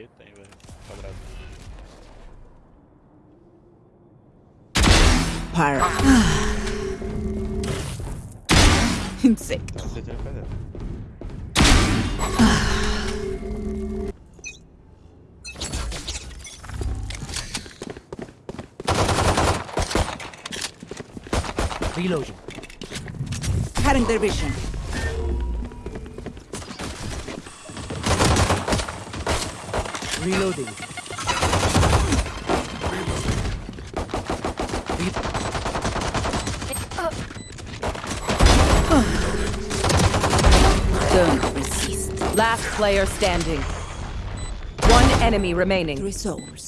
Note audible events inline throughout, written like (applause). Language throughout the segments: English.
aí? Tem, velho. Quadrado. Pyro. Insect. Tá, você tem quadrado. Reloading. Cutting their vision. Reloading. Don't resist. Last player standing. One enemy remaining. Three souls.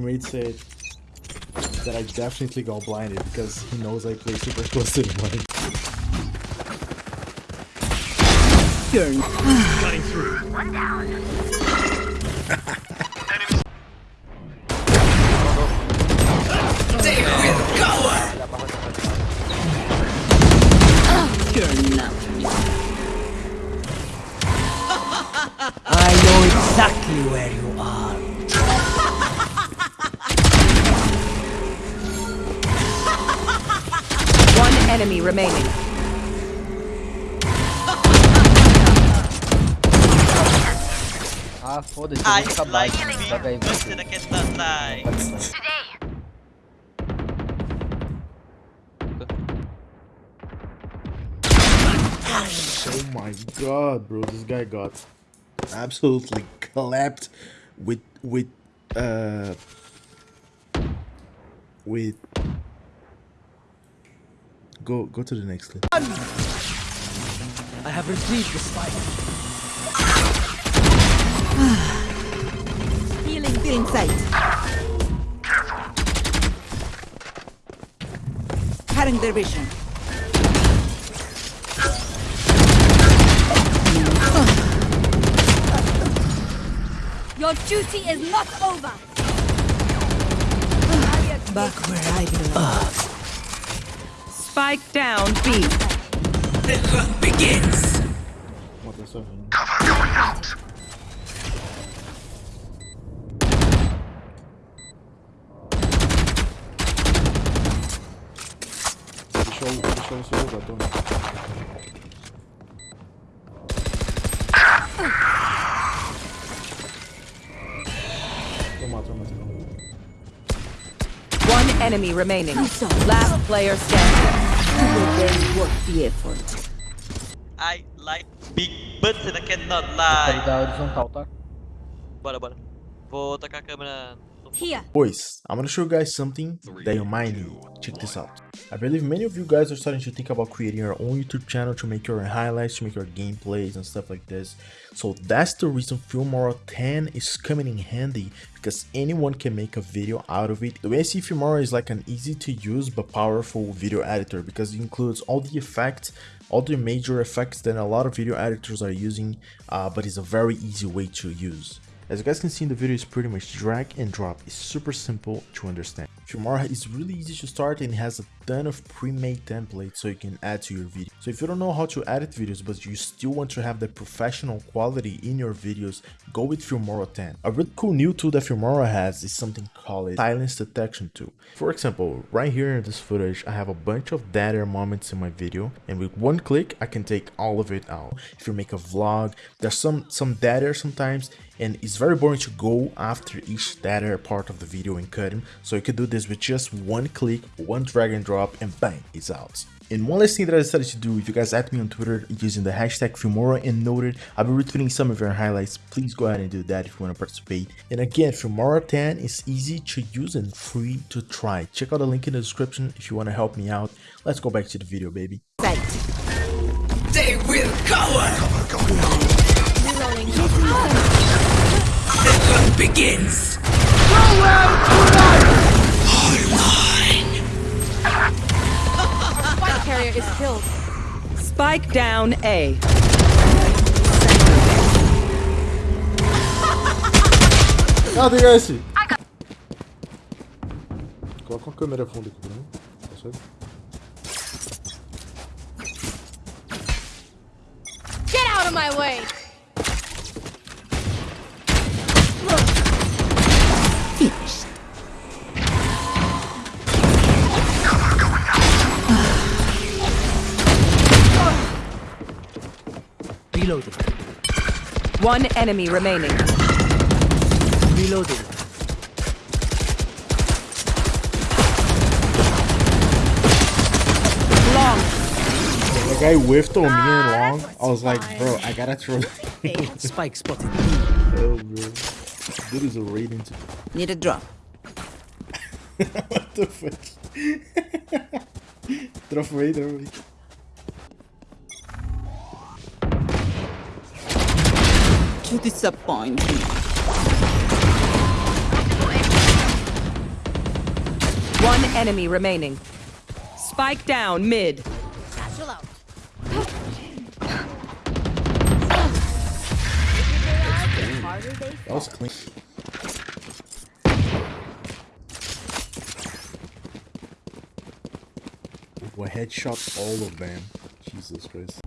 Teammate said that I definitely got blinded because he knows I play super close to the mic. Turn. You're not. I know exactly where you are. Enemy remaining. Ah, foda-se, eu I vou ficar like baixo. being Joga aí, vai. busted against that. Oh my god, bro, this guy got absolutely clapped with with uh with go go to the next clip. I have retrieved the spike. (sighs) Healing. Feeling sight. Cutting their vision. (sighs) Your duty is not over. (sighs) Back where I belong. Spike down B. What the fuck? Deixa eu, deixa eu subir o batom. Toma, toma, toma. One enemy remaining. Last player standing. Then work the effort. I like big butts and I cannot lie. ligado horizontal, tá? Bora, bora. Vou tacar a câmera Here. Boys, I'm gonna show you guys something that you might need. Check this out. I believe many of you guys are starting to think about creating your own YouTube channel to make your highlights, to make your gameplays and stuff like this. So that's the reason Filmora 10 is coming in handy because anyone can make a video out of it. The way I see Filmora is like an easy to use but powerful video editor because it includes all the effects all the major effects that a lot of video editors are using, uh, but it's a very easy way to use. As you guys can see in the video, it's pretty much drag and drop. It's super simple to understand. Filmora is really easy to start and has a ton of pre-made templates so you can add to your video. So if you don't know how to edit videos but you still want to have the professional quality in your videos, go with Filmora 10. A really cool new tool that Filmora has is something called silence detection tool. For example, right here in this footage, I have a bunch of dead air moments in my video and with one click, I can take all of it out. If you make a vlog, there's some, some dead air sometimes and it's very boring to go after each air part of the video and cut them. So you can do this with just one click, one drag and drop and bang, it's out. And one last thing that I decided to do, if you guys add me on Twitter using the hashtag Filmora and noted, I'll be retweeting some of your highlights. Please go ahead and do that if you want to participate. And again, Filmora 10 is easy to use and free to try. Check out the link in the description if you want to help me out. Let's go back to the video, baby. They will cover. The hunt begins. Spike carrier is killed. Spike down A. Ah, tem esse! Coloca uma câmera fundo aqui pra mim. Tá certo? Get out of my way! Reloading. One enemy remaining. Reloading. Long. The guy whiffed on me and ah, long. I was like, bro, I gotta throw. (laughs) Spike spotted. oh, bro. Dude is a rating. To... (laughs) Need a drop. what the fuck? (laughs) drop away, To disappoint me. One enemy remaining. Spike down mid. Satchel out. That was clean. Well, headshot all of them. Jesus Christ.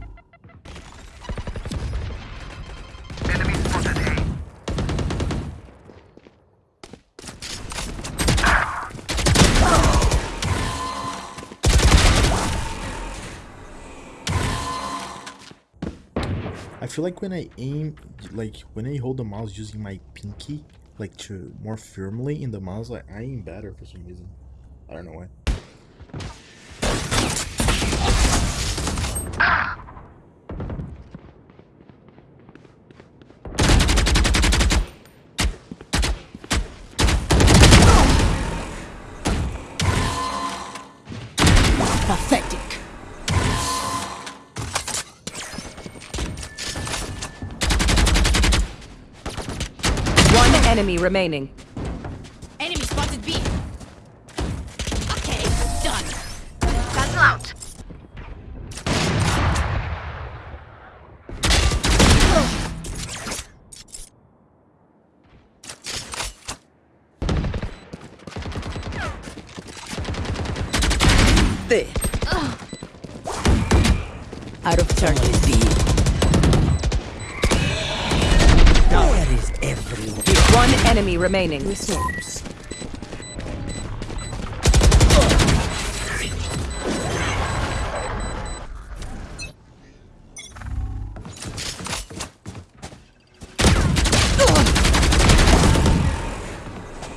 I feel like when I aim, like when I hold the mouse using my pinky, like to more firmly in the mouse, like I aim better for some reason. I don't know why. Pathetic. Enemy remaining. Enemy spotted B. Okay, done. Satchel out. There. Out of charges. Enemy remaining. Resource.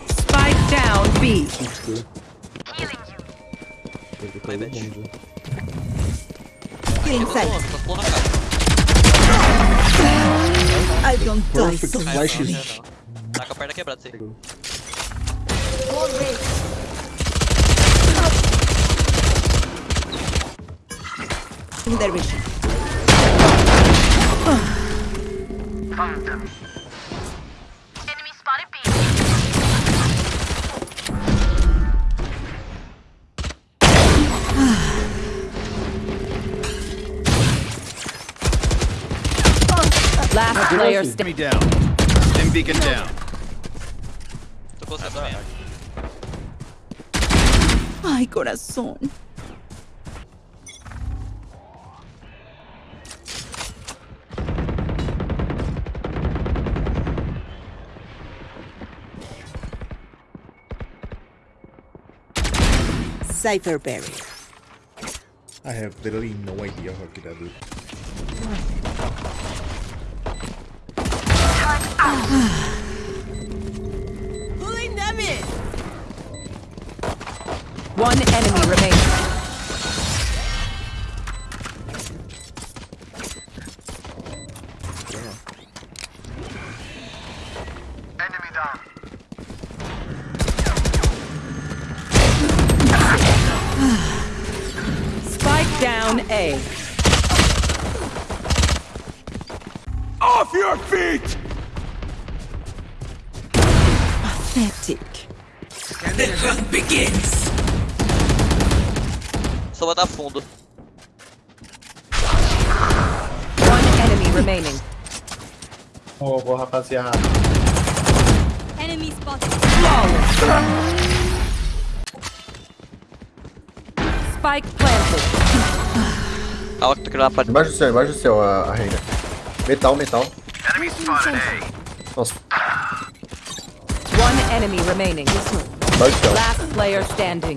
Spike down B. Seems good. Vai, Beth. Get Tá inside. pulando, tá pulando a cara. I don't die so Cai, perna quebrada, sei. In their vision. Enemy spotted B. Last player Enemy standing. down. Stim beacon down. cosa también. Ay, corazón. Cypher Berry. I have literally no idea how to do. Ah. One enemy remaining. Enemy down. Spike down A. Off your feet! Pathetic. Só botar fundo. One enemy remaining. Ô, boa rapaziada. Enemy spotted. Spike planted. Awak tu kenapa? Embaixo do céu, embaixo do céu, a, a reina. Metal, metal. Enemy spotted A. Nossa, One enemy remaining. embaixo do céu. Last player standing.